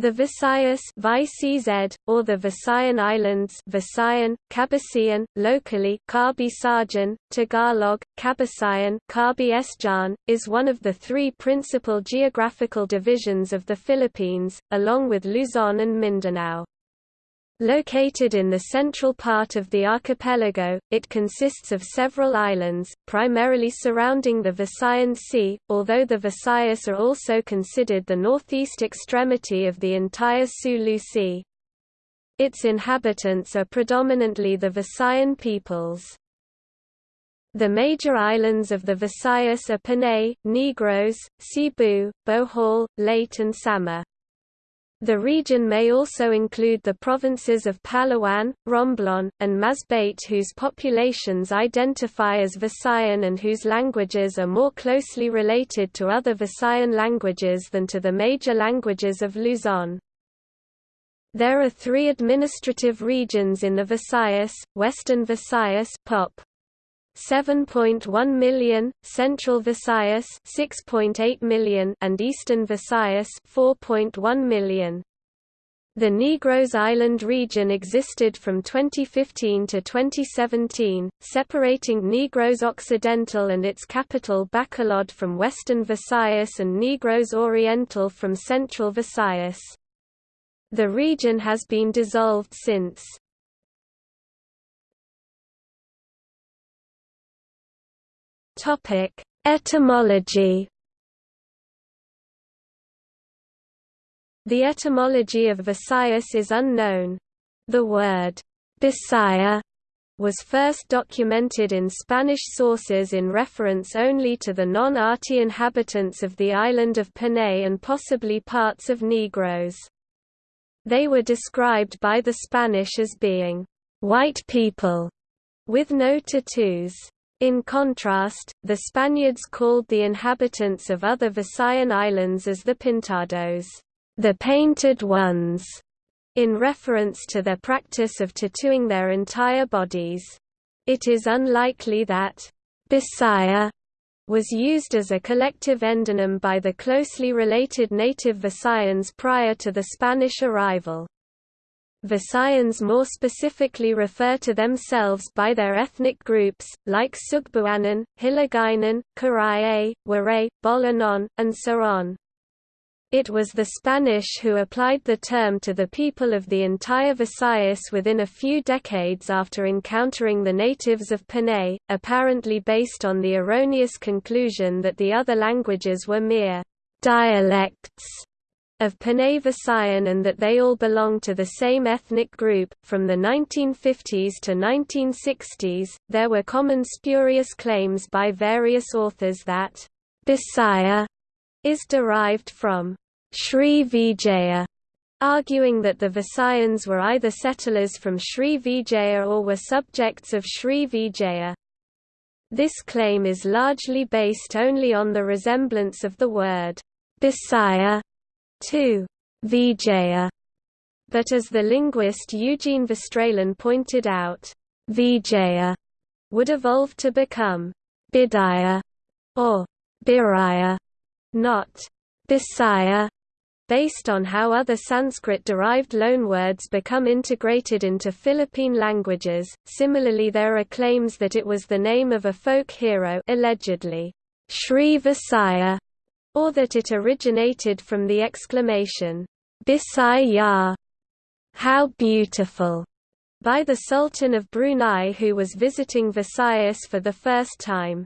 The Visayas VCZ, or the Visayan Islands Visayan, Cabasian, locally Kabisajan, Tagalog, Kabisayan Kabi Esjan, is one of the three principal geographical divisions of the Philippines, along with Luzon and Mindanao. Located in the central part of the archipelago, it consists of several islands, primarily surrounding the Visayan Sea, although the Visayas are also considered the northeast extremity of the entire Sulu Sea. Its inhabitants are predominantly the Visayan peoples. The major islands of the Visayas are Panay, Negros, Cebu, Bohol, Leyte and Samar. The region may also include the provinces of Palawan, Romblon, and Masbate whose populations identify as Visayan and whose languages are more closely related to other Visayan languages than to the major languages of Luzon. There are three administrative regions in the Visayas, Western Visayas Pop. 7.1 million, Central Visayas 6.8 million and Eastern Visayas 4.1 million. The Negros Island region existed from 2015 to 2017, separating Negros Occidental and its capital Bacolod from Western Visayas and Negros Oriental from Central Visayas. The region has been dissolved since. Topic: Etymology. The etymology of Visayas is unknown. The word Bisaya was first documented in Spanish sources in reference only to the non-Ati inhabitants of the island of Panay and possibly parts of Negros. They were described by the Spanish as being white people with no tattoos. In contrast, the Spaniards called the inhabitants of other Visayan islands as the Pintados, the painted ones, in reference to their practice of tattooing their entire bodies. It is unlikely that Bisaya was used as a collective endonym by the closely related native Visayans prior to the Spanish arrival. Visayans more specifically refer to themselves by their ethnic groups, like Sugbuanon, Hiligaynon, Karaye, Waray, Bolanon, and so on. It was the Spanish who applied the term to the people of the entire Visayas within a few decades after encountering the natives of Panay, apparently based on the erroneous conclusion that the other languages were mere dialects of Panay Visayan and that they all belong to the same ethnic group. From the 1950s to 1960s, there were common spurious claims by various authors that Bisaya is derived from Sri Vijaya, arguing that the Visayans were either settlers from Sri Vijaya or were subjects of Sri Vijaya. This claim is largely based only on the resemblance of the word Bisaya 2. Vijaya. But as the linguist Eugene Verstraelen pointed out, Vijaya would evolve to become Bidaya or Biraya, not Bisaya, based on how other Sanskrit-derived loanwords become integrated into Philippine languages. Similarly, there are claims that it was the name of a folk hero, allegedly Sri Visaya, or that it originated from the exclamation, Bisaya, how beautiful, by the Sultan of Brunei who was visiting Visayas for the first time.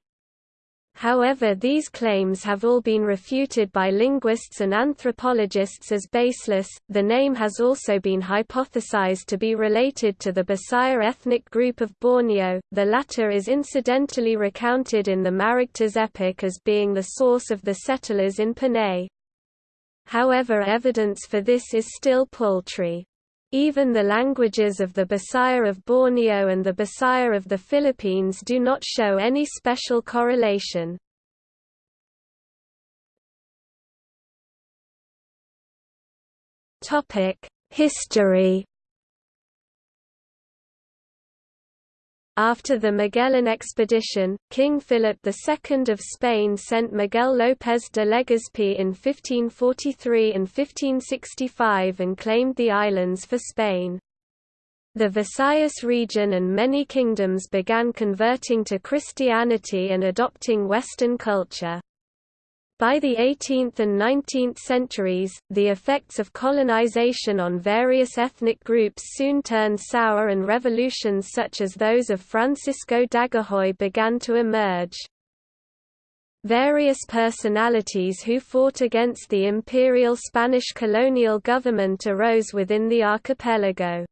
However these claims have all been refuted by linguists and anthropologists as baseless. The name has also been hypothesized to be related to the Bisaya ethnic group of Borneo, the latter is incidentally recounted in the Maragtas epic as being the source of the settlers in Panay. However evidence for this is still paltry. Even the languages of the Bisaya of Borneo and the Bisaya of the Philippines do not show any special correlation. History After the Magellan expedition, King Philip II of Spain sent Miguel López de Legazpi in 1543 and 1565 and claimed the islands for Spain. The Visayas region and many kingdoms began converting to Christianity and adopting Western culture. By the 18th and 19th centuries, the effects of colonization on various ethnic groups soon turned sour and revolutions such as those of Francisco Dagohoy began to emerge. Various personalities who fought against the imperial Spanish colonial government arose within the archipelago.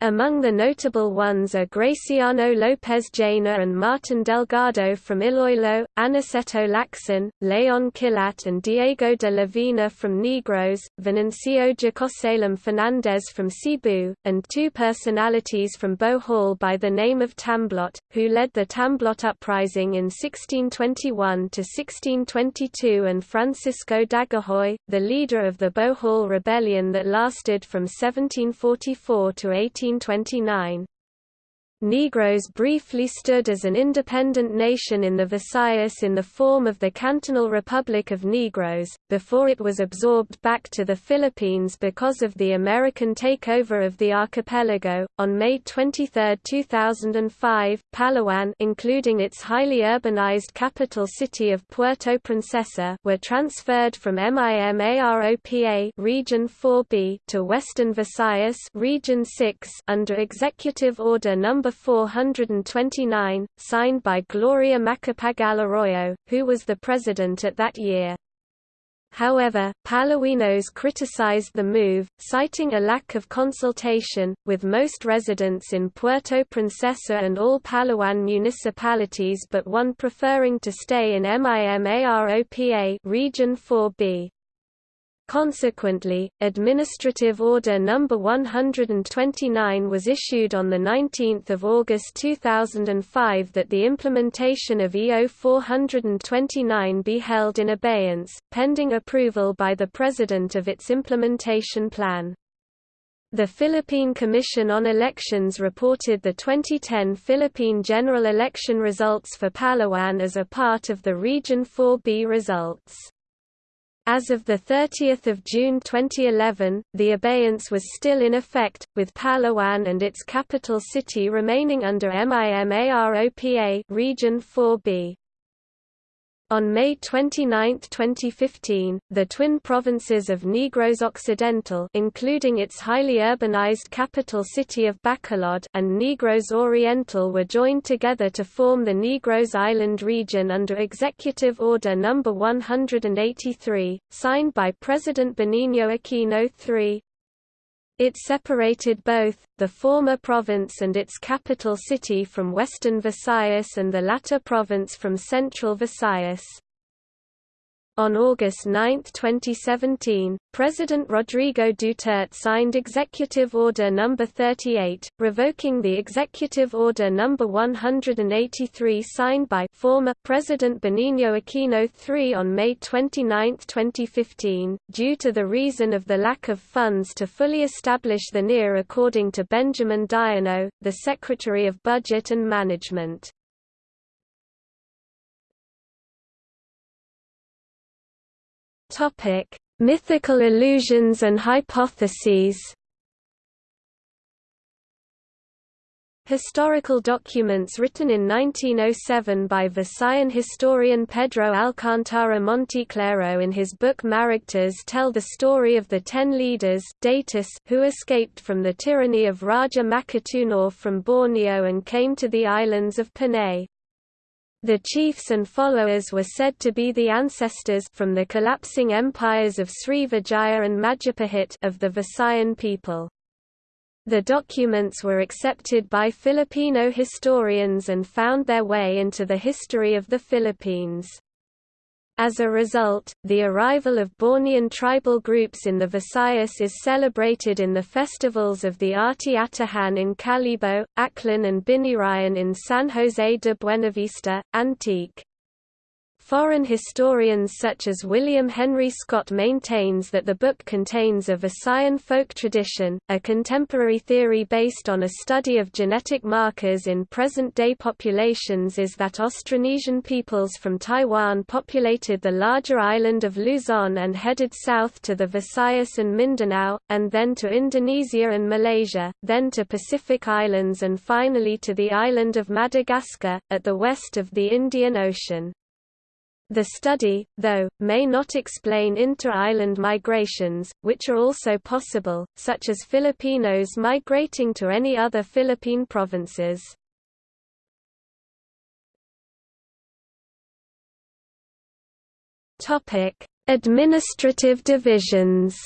Among the notable ones are Graciano López Jaena and Martin Delgado from Iloilo, Aniceto Lacson, Leon Kilat and Diego de Lavina from Negros, Venancio Jacosalem Fernández from Cebu, and two personalities from Bohol by the name of Tamblot, who led the Tamblot uprising in 1621 to 1622 and Francisco Dagohoy, the leader of the Bohol rebellion that lasted from 1744 to 18 1929. Negros briefly stood as an independent nation in the Visayas in the form of the Cantonal Republic of Negros, before it was absorbed back to the Philippines because of the American takeover of the archipelago. On May 23, 2005, Palawan, including its highly urbanized capital city of Puerto Princesa, were transferred from MIMAROPA Region 4B to Western Visayas Region 6 under Executive Order Number 429, signed by Gloria Macapagal Arroyo, who was the president at that year. However, Palaweños criticized the move, citing a lack of consultation, with most residents in Puerto Princesa and all Palawan municipalities but one preferring to stay in MIMAROPA Region 4B. Consequently, Administrative Order No. 129 was issued on 19 August 2005 that the implementation of EO 429 be held in abeyance, pending approval by the President of its implementation plan. The Philippine Commission on Elections reported the 2010 Philippine general election results for Palawan as a part of the Region 4B results. As of 30 June 2011, the abeyance was still in effect, with Palawan and its capital city remaining under MIMAROPA Region 4B. On May 29, 2015, the twin provinces of Negros Occidental including its highly urbanized capital city of Bacolod and Negros Oriental were joined together to form the Negros Island region under Executive Order No. 183, signed by President Benigno Aquino III. It separated both, the former province and its capital city from western Visayas and the latter province from central Visayas. On August 9, 2017, President Rodrigo Duterte signed Executive Order No. 38, revoking the Executive Order No. 183 signed by former President Benigno Aquino III on May 29, 2015, due to the reason of the lack of funds to fully establish the NIR according to Benjamin Diokno, the Secretary of Budget and Management. Topic: Mythical illusions and hypotheses. Historical documents written in 1907 by Visayan historian Pedro Alcántara Monteclaro in his book Maragtas tell the story of the ten leaders Datus who escaped from the tyranny of Raja Makatunaw from Borneo and came to the islands of Panay. The chiefs and followers were said to be the ancestors from the collapsing empires of Srivijaya and Majapahit of the Visayan people. The documents were accepted by Filipino historians and found their way into the history of the Philippines. As a result, the arrival of Bornean tribal groups in the Visayas is celebrated in the festivals of the Ati-Atihan in Kalibo, Aklan and Binirayan in San Jose de Buenavista, Antique. Foreign historians such as William Henry Scott maintains that the book contains a Visayan folk tradition, a contemporary theory based on a study of genetic markers in present-day populations is that Austronesian peoples from Taiwan populated the larger island of Luzon and headed south to the Visayas and Mindanao, and then to Indonesia and Malaysia, then to Pacific Islands and finally to the island of Madagascar, at the west of the Indian Ocean. The study, though, may not explain inter-island migrations, which are also possible, such as Filipinos migrating to any other Philippine provinces. Administrative divisions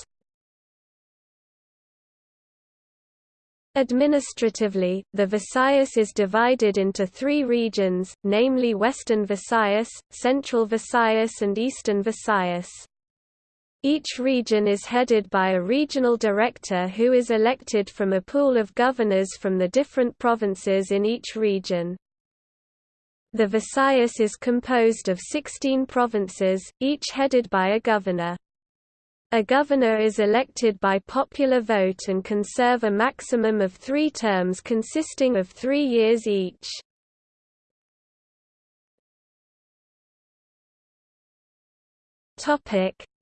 Administratively, the Visayas is divided into three regions, namely Western Visayas, Central Visayas and Eastern Visayas. Each region is headed by a regional director who is elected from a pool of governors from the different provinces in each region. The Visayas is composed of 16 provinces, each headed by a governor. A governor is elected by popular vote and can serve a maximum of three terms consisting of three years each.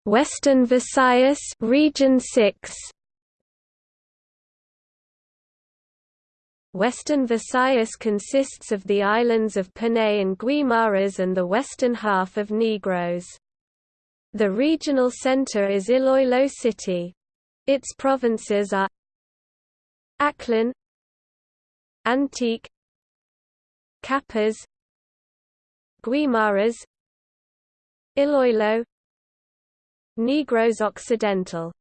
Western Visayas Region 6 Western Visayas consists of the islands of Panay and Guimaras and the western half of Negros. The regional center is Iloilo City. Its provinces are Aklan Antique Capiz Guimaras Iloilo Negros Occidental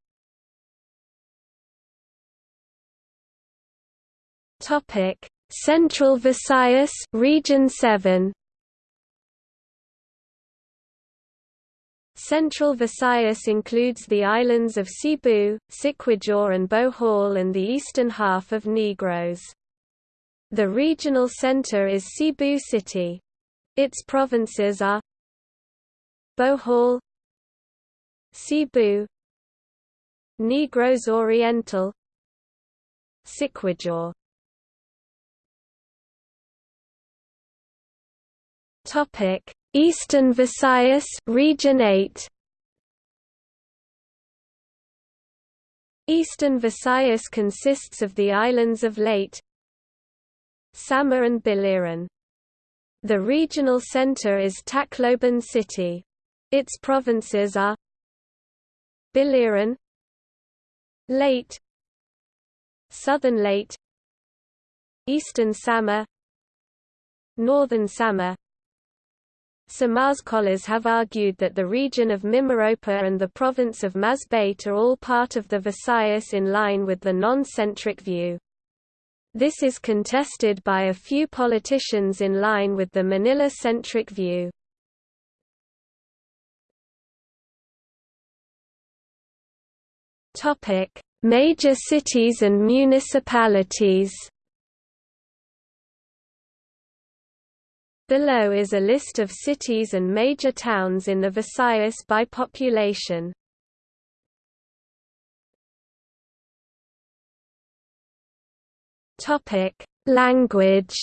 Topic Central Visayas Region 7 Central Visayas includes the islands of Cebu, Siquijor and Bohol and the eastern half of Negros. The regional center is Cebu City. Its provinces are Bohol Cebu Negros Oriental Siquijor Topic Eastern Visayas Region 8 Eastern Visayas consists of the islands of Leyte Samar and Biliran. The regional center is Tacloban City. Its provinces are Biliran Leyte Southern Leyte Eastern Samar Northern Samar some scholars have argued that the region of Mimaropa and the province of Masbate are all part of the Visayas in line with the non-centric view. This is contested by a few politicians in line with the Manila-centric view. Major cities and municipalities Below is a list of cities and major towns in the Visayas by population. Topic: Language.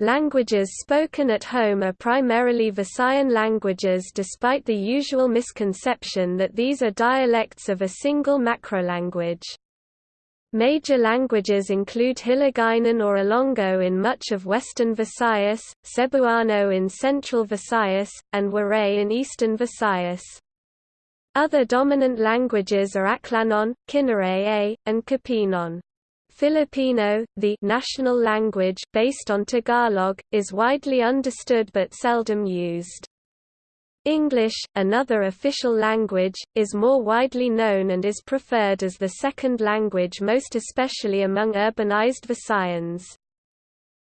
Languages spoken at home are primarily Visayan languages despite the usual misconception that these are dialects of a single macrolanguage. Major languages include Hiligaynon or Ilonggo in much of western Visayas, Cebuano in central Visayas, and Waray in eastern Visayas. Other dominant languages are Aklanon, Kinaray-a, and Capiznon. Filipino, the national language based on Tagalog, is widely understood but seldom used. English, another official language, is more widely known and is preferred as the second language most especially among urbanized Visayans.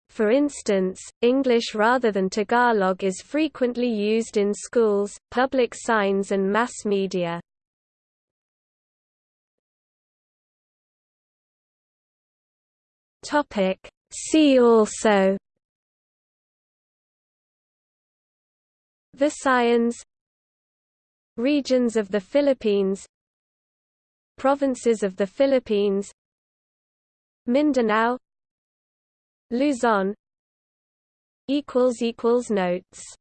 For instance, English rather than Tagalog is frequently used in schools, public signs and mass media. See also Visayans Regions of the Philippines Provinces of the Philippines Mindanao Luzon Notes